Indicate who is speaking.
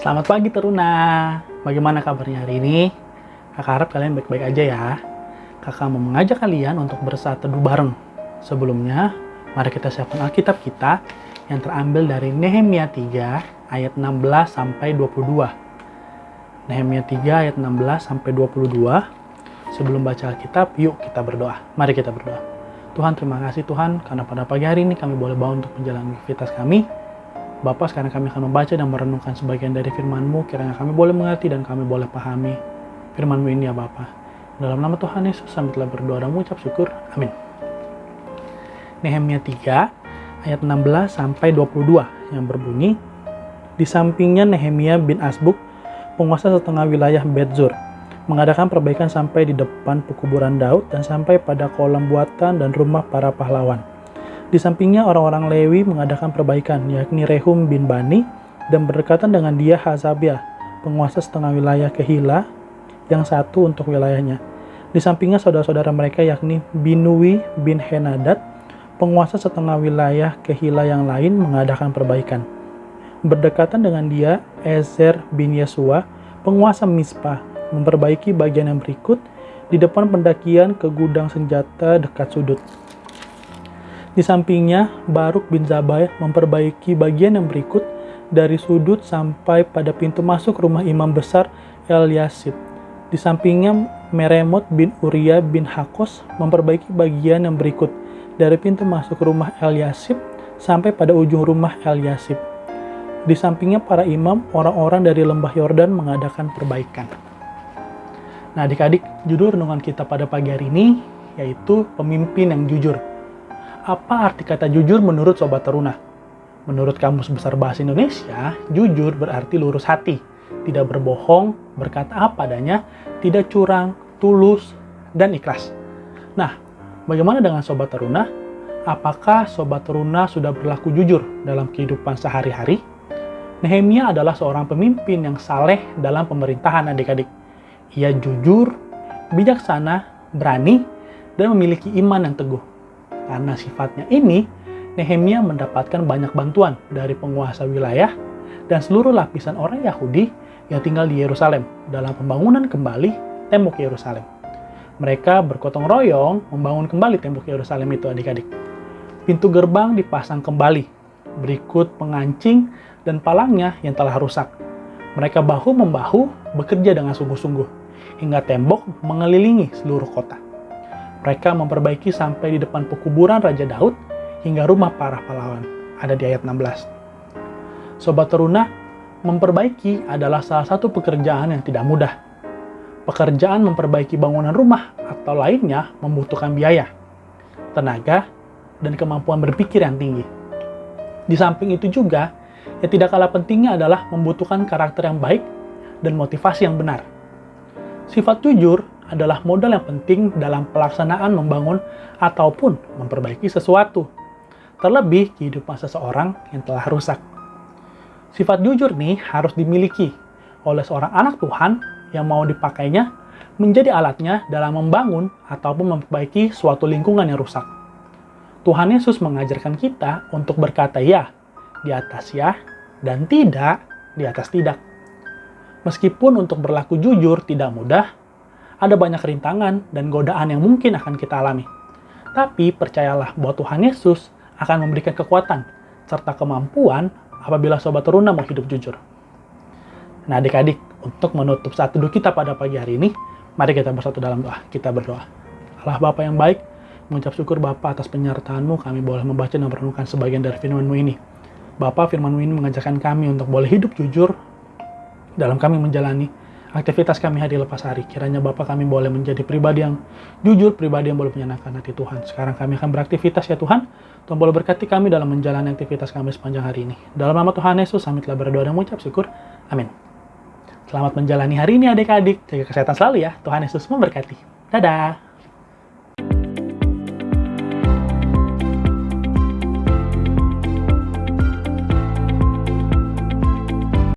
Speaker 1: Selamat pagi Teruna. Bagaimana kabarnya hari ini? Kakak harap kalian baik-baik aja ya. Kakak mau mengajak kalian untuk bersaat teduh bareng. Sebelumnya, mari kita siapkan Alkitab kita yang terambil dari Nehemia 3 ayat 16 sampai 22. Nehemia 3 ayat 16 sampai 22. Sebelum baca Alkitab, yuk kita berdoa. Mari kita berdoa. Tuhan terima kasih Tuhan karena pada pagi hari ini kami boleh bangun untuk menjalani aktivitas kami Bapak, sekarang kami akan membaca dan merenungkan sebagian dari firman-Mu, kiranya kami boleh mengerti dan kami boleh pahami firman-Mu ini ya Bapak. Dalam nama Tuhan Yesus, kami telah berdoa dan mengucap syukur. Amin. Nehemia 3, ayat 16 sampai 22 yang berbunyi, Di sampingnya Nehemia bin Asbuk, penguasa setengah wilayah Betzur, mengadakan perbaikan sampai di depan pekuburan Daud dan sampai pada kolam buatan dan rumah para pahlawan di sampingnya orang-orang Lewi mengadakan perbaikan, yakni Rehum bin Bani, dan berdekatan dengan dia Hazabia, penguasa setengah wilayah Kehila, yang satu untuk wilayahnya. Di sampingnya saudara-saudara mereka yakni Binui bin Henadad, penguasa setengah wilayah Kehila yang lain mengadakan perbaikan. Berdekatan dengan dia Ezer bin Yesua, penguasa Mispa, memperbaiki bagian yang berikut di depan pendakian ke gudang senjata dekat sudut. Di sampingnya, Baruk bin Zabai memperbaiki bagian yang berikut dari sudut sampai pada pintu masuk rumah imam besar El Yasid. Di sampingnya, Meremot bin Uria bin Hakos memperbaiki bagian yang berikut dari pintu masuk rumah El Yasib sampai pada ujung rumah El Yasib. Di sampingnya para imam, orang-orang dari lembah Yordan mengadakan perbaikan. Nah adik-adik, judul renungan kita pada pagi hari ini yaitu pemimpin yang jujur. Apa arti kata jujur menurut Sobat Teruna? Menurut Kamus Besar Bahasa Indonesia, jujur berarti lurus hati, tidak berbohong, berkata apa adanya, tidak curang, tulus, dan ikhlas. Nah, bagaimana dengan Sobat Teruna? Apakah Sobat Teruna sudah berlaku jujur dalam kehidupan sehari-hari? Nehemia adalah seorang pemimpin yang saleh dalam pemerintahan adik-adik. Ia jujur, bijaksana, berani, dan memiliki iman yang teguh. Karena sifatnya ini, Nehemia mendapatkan banyak bantuan dari penguasa wilayah dan seluruh lapisan orang Yahudi yang tinggal di Yerusalem dalam pembangunan kembali tembok Yerusalem. Mereka bergotong royong membangun kembali tembok Yerusalem itu adik-adik. Pintu gerbang dipasang kembali, berikut pengancing dan palangnya yang telah rusak. Mereka bahu-membahu bekerja dengan sungguh-sungguh, hingga tembok mengelilingi seluruh kota. Mereka memperbaiki sampai di depan pekuburan Raja Daud hingga rumah para pahlawan. Ada di ayat 16. Sobat Teruna, memperbaiki adalah salah satu pekerjaan yang tidak mudah. Pekerjaan memperbaiki bangunan rumah atau lainnya membutuhkan biaya, tenaga, dan kemampuan berpikir yang tinggi. Di samping itu juga, yang tidak kalah pentingnya adalah membutuhkan karakter yang baik dan motivasi yang benar. Sifat jujur adalah modal yang penting dalam pelaksanaan membangun ataupun memperbaiki sesuatu. Terlebih kehidupan seseorang yang telah rusak. Sifat jujur nih harus dimiliki oleh seorang anak Tuhan yang mau dipakainya menjadi alatnya dalam membangun ataupun memperbaiki suatu lingkungan yang rusak. Tuhan Yesus mengajarkan kita untuk berkata ya di atas ya dan tidak di atas tidak. Meskipun untuk berlaku jujur tidak mudah, ada banyak rintangan dan godaan yang mungkin akan kita alami. Tapi percayalah bahwa Tuhan Yesus akan memberikan kekuatan serta kemampuan apabila Sobat Teruna mau hidup jujur. Nah adik-adik, untuk menutup saat teduh kita pada pagi hari ini, mari kita bersatu dalam doa. Kita berdoa. Allah Bapa yang baik, mengucap syukur Bapa atas penyertaan-Mu, kami boleh membaca dan merenungkan sebagian dari firman-Mu ini. Bapak, firman-Mu ini mengajarkan kami untuk boleh hidup jujur dalam kami menjalani aktivitas kami hari lepas hari. Kiranya Bapak kami boleh menjadi pribadi yang jujur, pribadi yang boleh menyenangkan hati Tuhan. Sekarang kami akan beraktivitas ya Tuhan. Tuhan boleh berkati kami dalam menjalani aktivitas kami sepanjang hari ini. Dalam nama Tuhan Yesus, kami telah berdoa dan mengucap syukur. Amin. Selamat menjalani hari ini adik-adik. Jaga kesehatan selalu ya. Tuhan Yesus memberkati. Dadah.